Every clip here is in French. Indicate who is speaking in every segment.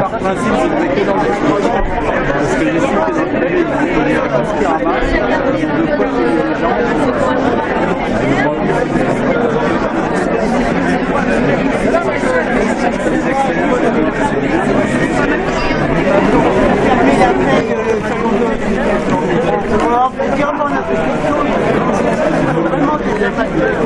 Speaker 1: Par principe, c'était que dans l'explosion. Parce
Speaker 2: que les sites des de quoi les gens.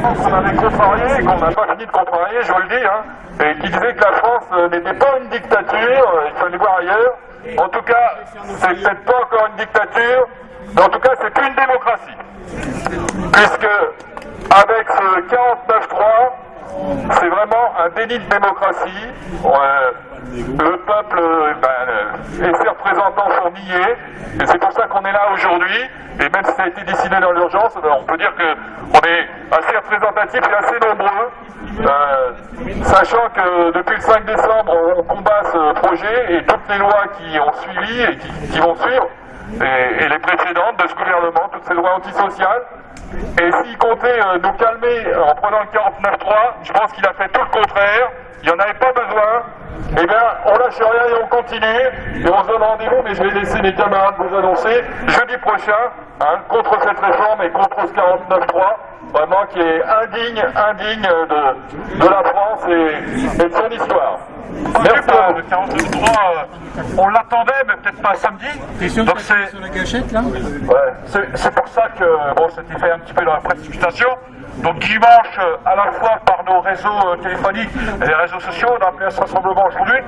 Speaker 3: qu'on avait contrarié qu'on n'a pas fini de contrarier, je vous le dis, hein, et qui disait que la France euh, n'était pas une dictature, euh, il fallait voir ailleurs. En tout cas, c'est peut-être pas encore une dictature, mais en tout cas, c'est plus une démocratie. Puisque, avec ce 49-3, c'est vraiment un déni de démocratie. Le peuple euh, ben, euh, et ses représentants sont niés, et c'est pour ça qu'on est là aujourd'hui. Et même si ça a été décidé dans l'urgence, ben, on peut dire qu'on est assez représentatif et assez nombreux, euh, sachant que depuis le 5 décembre, on combat ce projet et toutes les lois qui ont suivi et qui, vont suivre, et les précédentes de ce gouvernement, toutes ces lois antisociales. Et s'il comptait euh, nous calmer en prenant le 49.3, je pense qu'il a fait tout le contraire. Il n'y en avait pas besoin. Eh bien, on lâche rien et on continue. Et on se donne rendez-vous, mais je vais laisser les camarades vous annoncer jeudi prochain, hein, contre cette réforme et contre ce 49.3 vraiment qui est indigne, indigne de, de la France et, et de son histoire. Merci.
Speaker 4: Le 43, euh, on l'attendait, mais peut-être pas samedi. Donc c'est
Speaker 2: Sur la gâchette, là?
Speaker 4: Ouais, c'est- c'est pour ça que bon, c'était fait un petit peu dans la précipitation. Donc dimanche, à la fois par nos réseaux euh, téléphoniques et les réseaux sociaux, on a appelé à ce rassemblement aujourd'hui.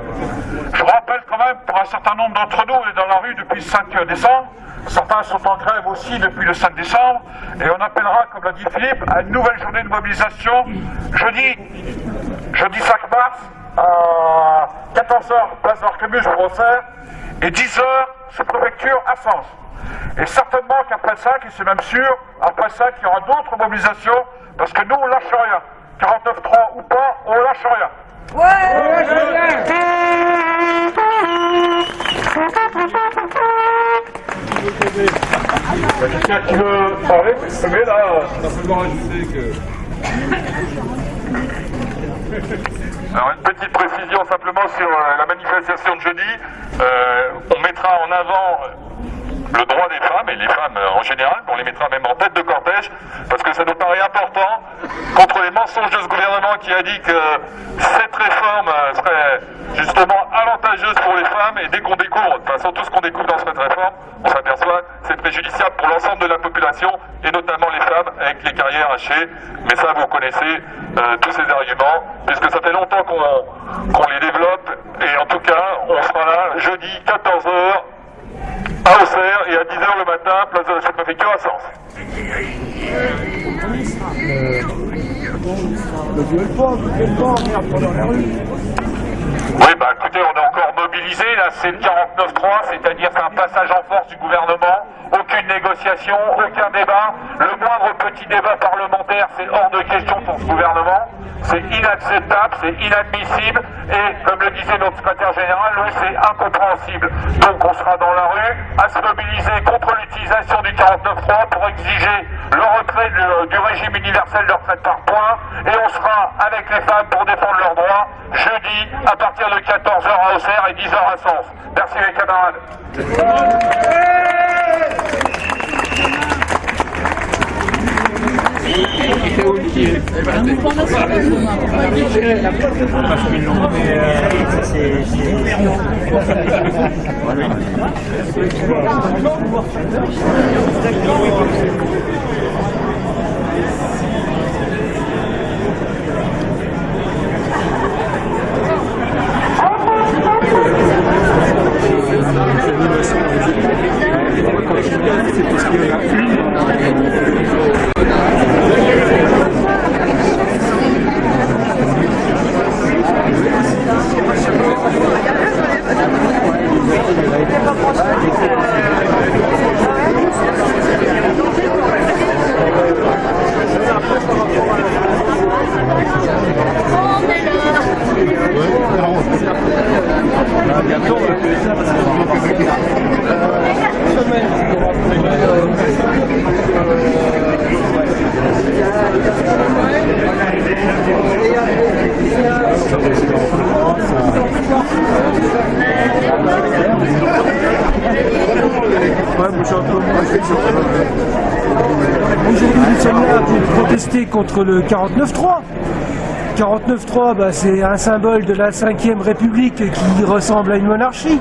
Speaker 4: Je rappelle quand même, pour un certain nombre d'entre nous, on est dans la rue depuis le 5 décembre. Certains sont en grève aussi depuis le 5 décembre. Et on appellera, comme l'a dit Philippe, à une nouvelle journée de mobilisation jeudi, jeudi 5 mars, à 14h, place d'Arquebus, Brossard, et 10h, sous préfecture à Sens. Et certainement qu'après ça, et c'est même sûr, après ça, qu'il y aura d'autres mobilisations, parce que nous, on lâche rien. 49-3 ou pas, on lâche rien.
Speaker 3: Quelqu'un qui veut parler, c'est lever là. Alors une petite précision simplement sur euh, la manifestation de jeudi. Euh, on mettra en avant le droit des femmes, et les femmes euh, en général, on les mettra même en tête de cortège, parce que ça nous paraît important, contre les mensonges de ce gouvernement qui a dit que cette réforme euh, serait justement avantageuse pour les femmes, et dès qu'on découvre, de toute façon tout ce qu'on découvre dans cette réforme, on s'aperçoit que c'est préjudiciable pour l'ensemble de la population, et notamment les femmes avec les carrières hachées. Mais ça, vous connaissez euh, tous ces arguments, puisque ça fait longtemps qu'on les développe, et en tout cas, on sera là jeudi 14h à Auxerre et à 10h le matin, place de la sous-préfecture à Sens. Oui, bah écoutez, on est là c'est le 49-3, c'est-à-dire c'est un passage en force du gouvernement, aucune négociation, aucun débat, le moindre petit débat parlementaire, c'est hors de question pour ce gouvernement, c'est inacceptable, c'est inadmissible, et comme le disait notre secrétaire général, lui c'est incompréhensible. Donc on sera dans la rue à se mobiliser contre l'utilisation du 49-3 pour exiger le retrait de- du régime universel de retraite par points, et on sera avec les femmes pour défendre leurs droits jeudi à partir de 14h à Auxerre et 10 ans ensemble. Merci les camarades.
Speaker 5: ですね、絶対、これ、これ、これ、これ、これ、contre le 49-3. 49.3, bah, c'est un symbole de la 5ème République qui ressemble à une monarchie.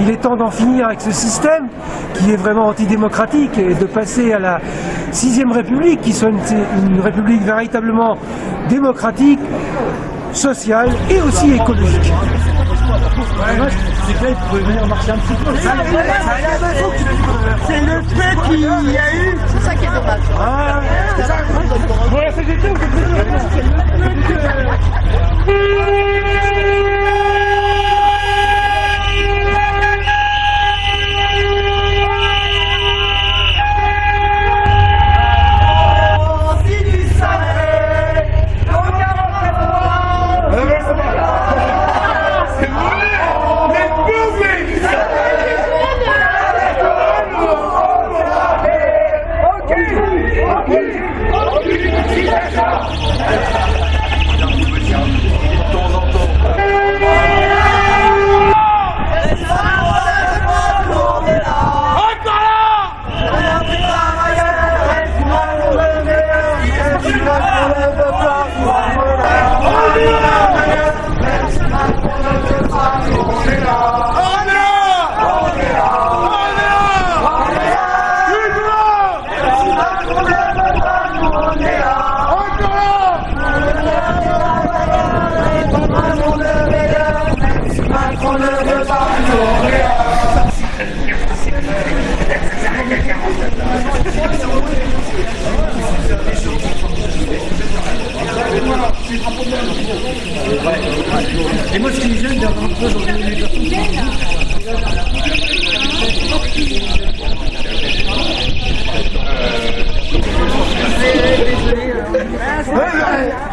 Speaker 5: Il est temps d'en finir avec ce système qui est vraiment antidémocratique et de passer à la 6ème République qui soit une République véritablement démocratique, sociale et aussi écologique.
Speaker 2: C'est là, il pouvait venir marcher un petit peu. C'est le fait qu'il y a eu.
Speaker 6: C'est ça qui est dommage.
Speaker 2: Ah,
Speaker 1: Bon, la CGT, vous
Speaker 2: si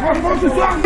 Speaker 2: Franchement, ce soir,